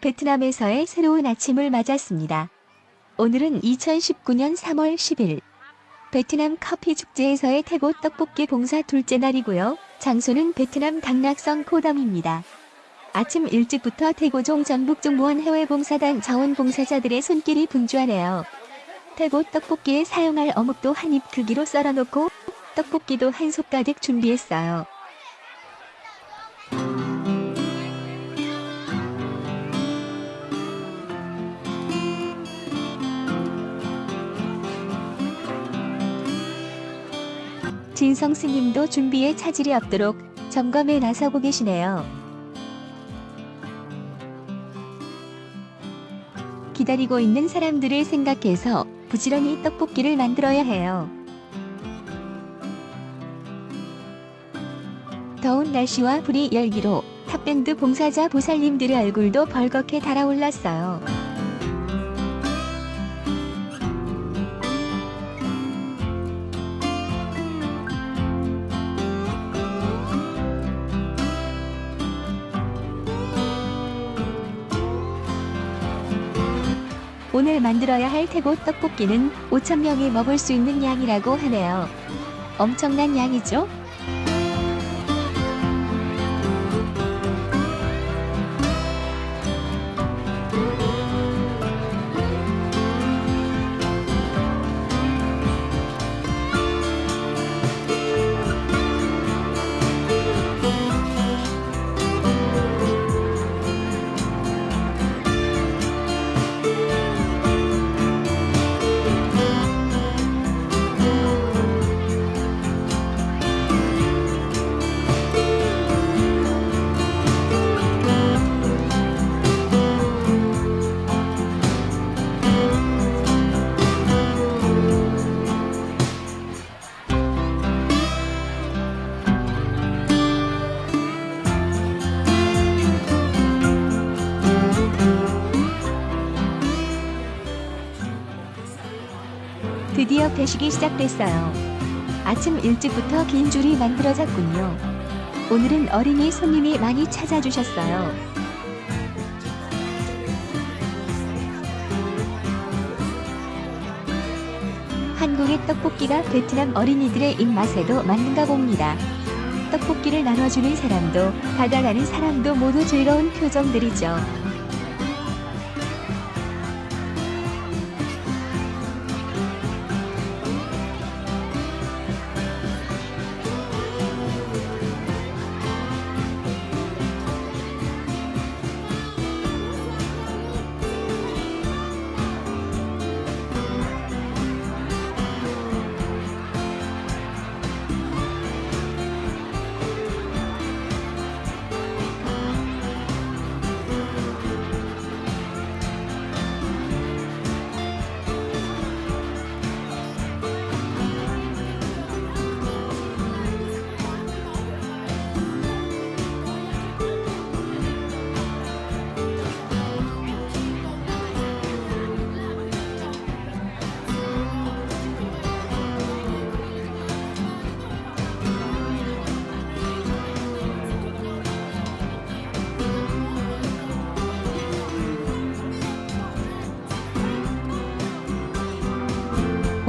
베트남에서의 새로운 아침을 맞았습니다. 오늘은 2019년 3월 10일 베트남 커피 축제에서의 태고 떡볶이 봉사 둘째 날이고요. 장소는 베트남 당락성 코덤입니다. 아침 일찍부터 태고종 전북종무원 해외봉사단 자원봉사자들의 손길이 분주하네요. 태고 떡볶이에 사용할 어묵도 한 입 크기로 썰어놓고 떡볶이도 한 솥 가득 준비했어요. 진성 스님도 준비에 차질이 없도록 점검에 나서고 계시네요. 기다리고 있는 사람들을 생각해서 부지런히 떡볶이를 만들어야 해요. 더운 날씨와 불이 열기로 탑밴드 봉사자 보살님들의 얼굴도 벌겋게 달아올랐어요. 오늘 만들어야 할 태고 떡볶이는 5천명이 먹을 수 있는 양이라고 하네요. 엄청난 양이죠? 드디어 배식이 시작됐어요. 아침 일찍부터 긴 줄이 만들어졌군요. 오늘은 어린이 손님이 많이 찾아주셨어요. 한국의 떡볶이가 베트남 어린이들의 입맛에도 맞는가 봅니다. 떡볶이를 나눠주는 사람도 받아가는 사람도 모두 즐거운 표정들이죠.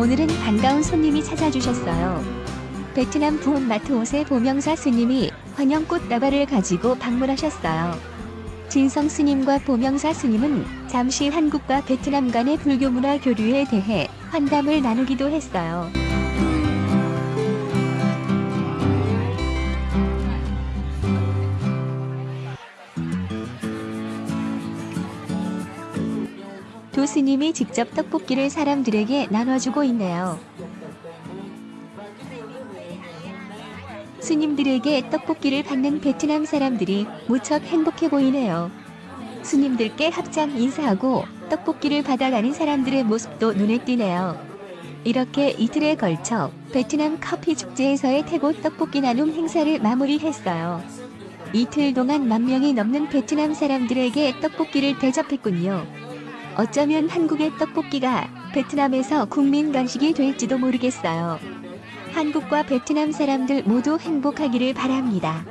오늘은 반가운 손님이 찾아주셨어요. 베트남 부온 마트 옷의 보명사 스님이 환영 꽃 다발을 가지고 방문하셨어요. 진성 스님과 보명사 스님은 잠시 한국과 베트남 간의 불교 문화 교류에 대해 환담을 나누기도 했어요. 두 스님이 직접 떡볶이를 사람들에게 나눠주고 있네요. 스님들에게 떡볶이를 받는 베트남 사람들이 무척 행복해 보이네요. 스님들께 합장 인사하고 떡볶이를 받아가는 사람들의 모습도 눈에 띄네요. 이렇게 이틀에 걸쳐 베트남 커피 축제에서의 태고 떡볶이 나눔 행사를 마무리했어요. 이틀 동안 만 명이 넘는 베트남 사람들에게 떡볶이를 대접했군요. 어쩌면 한국의 떡볶이가 베트남에서 국민 간식이 될지도 모르겠어요. 한국과 베트남 사람들 모두 행복하기를 바랍니다.